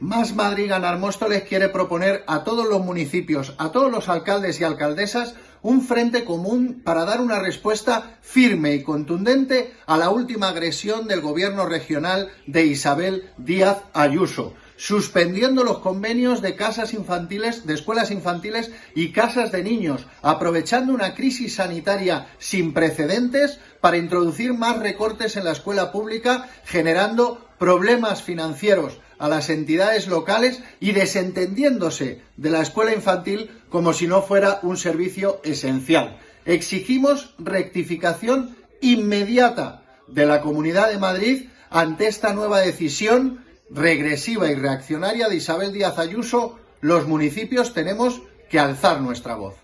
Más Madrid Ganar Móstoles quiere proponer a todos los municipios, a todos los alcaldes y alcaldesas, un frente común para dar una respuesta firme y contundente a la última agresión del gobierno regional de Isabel Díaz Ayuso, suspendiendo los convenios de casas infantiles, de escuelas infantiles y casas de niños, aprovechando una crisis sanitaria sin precedentes para introducir más recortes en la escuela pública, generando problemas financieros a las entidades locales y desentendiéndose de la escuela infantil como si no fuera un servicio esencial. Exigimos rectificación inmediata de la Comunidad de Madrid ante esta nueva decisión regresiva y reaccionaria de Isabel Díaz Ayuso. Los municipios tenemos que alzar nuestra voz.